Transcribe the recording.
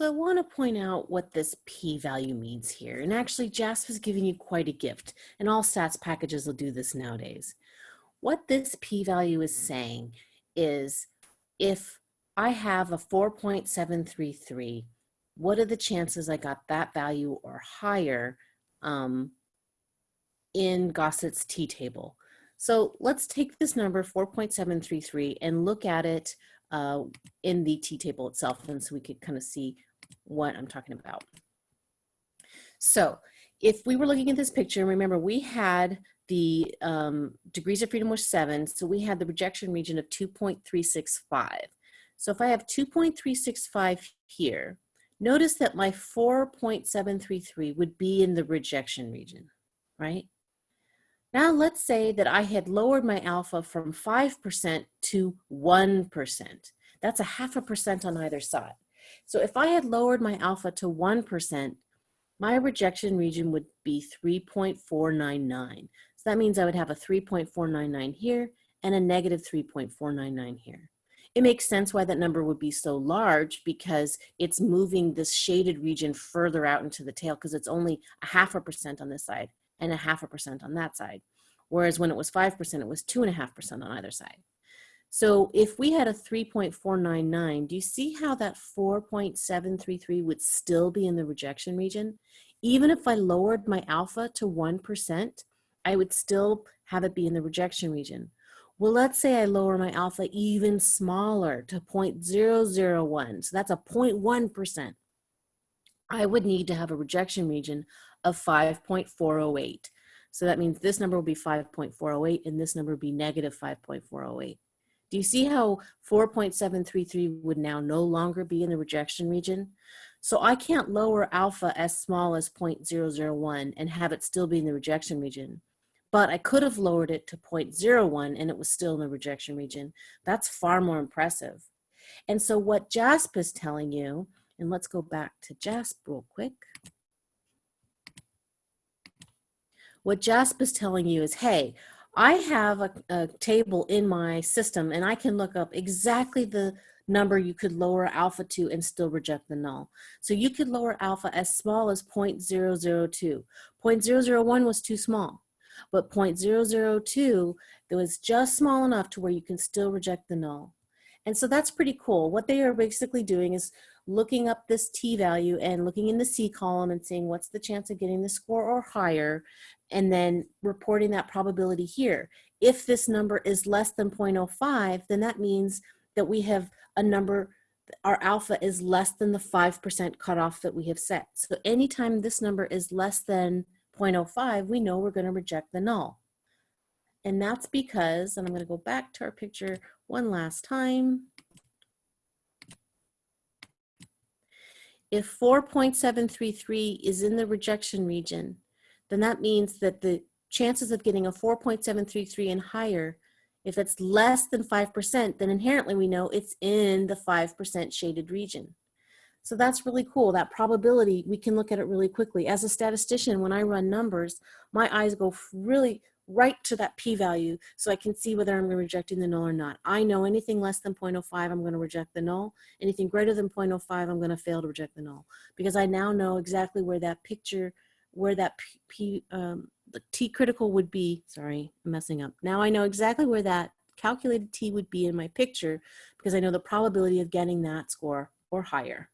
So I want to point out what this p-value means here. And actually, JASP is giving you quite a gift, and all stats packages will do this nowadays. What this p-value is saying is if I have a 4.733, what are the chances I got that value or higher um, in Gosset's t-table? So let's take this number 4.733 and look at it uh, in the t-table itself and so we could kind of see what I'm talking about. So if we were looking at this picture, remember we had the um, degrees of freedom was seven, so we had the rejection region of 2.365. So if I have 2.365 here, notice that my 4.733 would be in the rejection region, right? Now let's say that I had lowered my alpha from 5% to 1%. That's a half a percent on either side. So if I had lowered my alpha to 1%, my rejection region would be 3.499. So that means I would have a 3.499 here and a negative 3.499 here. It makes sense why that number would be so large because it's moving this shaded region further out into the tail because it's only a half a percent on this side and a half a percent on that side. Whereas when it was 5%, it was two and a half percent on either side. So if we had a 3.499, do you see how that 4.733 would still be in the rejection region? Even if I lowered my alpha to 1%, I would still have it be in the rejection region. Well, let's say I lower my alpha even smaller to 0.001, so that's a 0.1%. I would need to have a rejection region of 5.408. So that means this number will be 5.408 and this number will be negative 5.408. Do you see how 4.733 would now no longer be in the rejection region? So I can't lower alpha as small as 0.001 and have it still be in the rejection region. But I could have lowered it to 0.01 and it was still in the rejection region. That's far more impressive. And so what JASP is telling you, and let's go back to JASP real quick. What JASP is telling you is, hey, I have a, a, table in my system and I can look up exactly the number you could lower alpha to and still reject the null. So you could lower alpha as small as 0.002. 0.001 was too small, but 0.002 it was just small enough to where you can still reject the null. And so that's pretty cool. What they are basically doing is looking up this t value and looking in the C column and seeing what's the chance of getting the score or higher and then reporting that probability here. If this number is less than 0.05, then that means that we have a number, our alpha is less than the 5% cutoff that we have set. So anytime this number is less than 0.05, we know we're gonna reject the null. And that's because, and I'm gonna go back to our picture one last time. If 4.733 is in the rejection region, then that means that the chances of getting a 4.733 and higher, if it's less than 5%, then inherently we know it's in the 5% shaded region. So that's really cool. That probability, we can look at it really quickly. As a statistician, when I run numbers, my eyes go really right to that p-value so I can see whether I'm rejecting the null or not. I know anything less than 0.05, I'm going to reject the null. Anything greater than 0.05, I'm going to fail to reject the null because I now know exactly where that picture where that P, um, the T critical would be, sorry, I'm messing up. Now I know exactly where that calculated T would be in my picture because I know the probability of getting that score or higher.